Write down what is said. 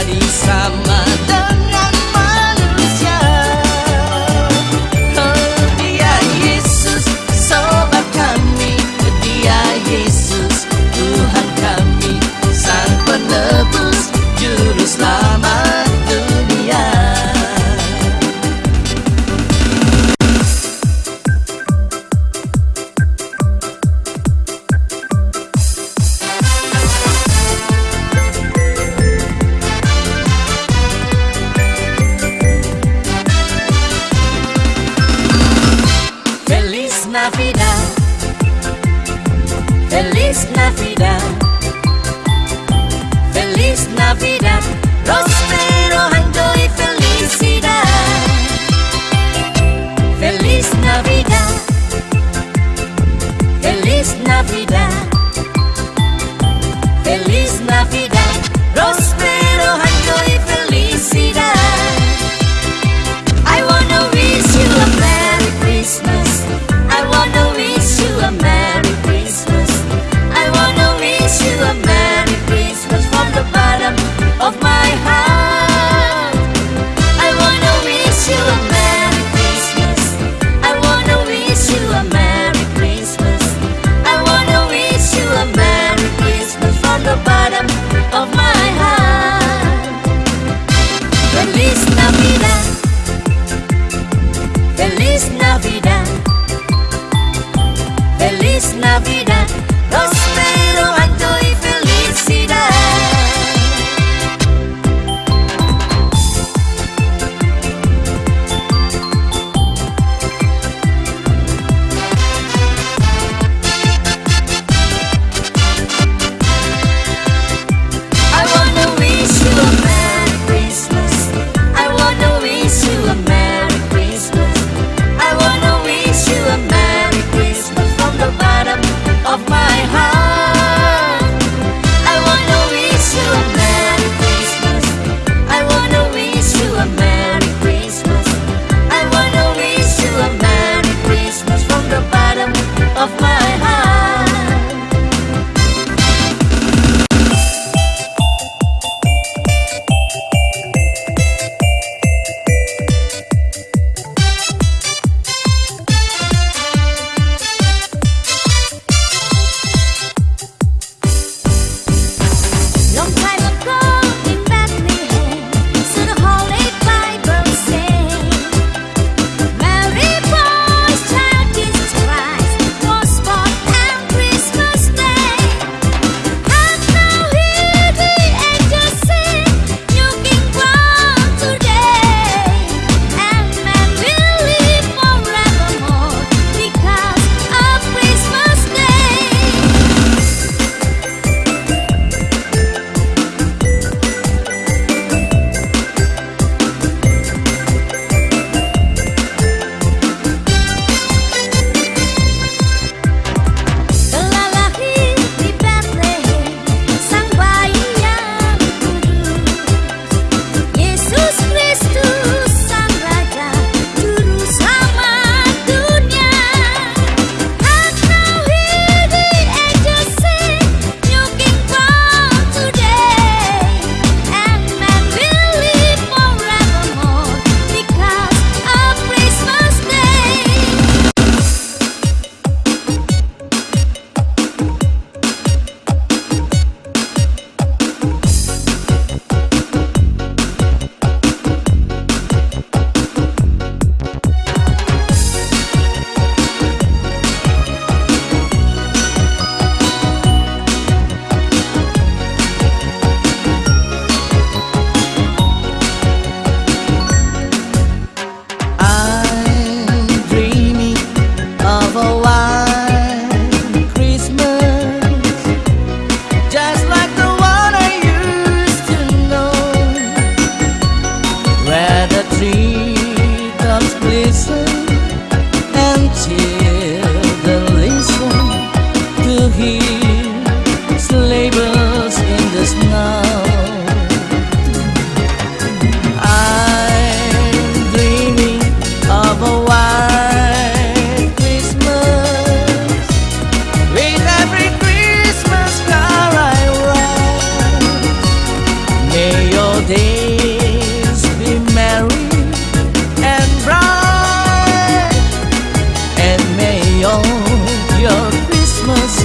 りさま Christmas.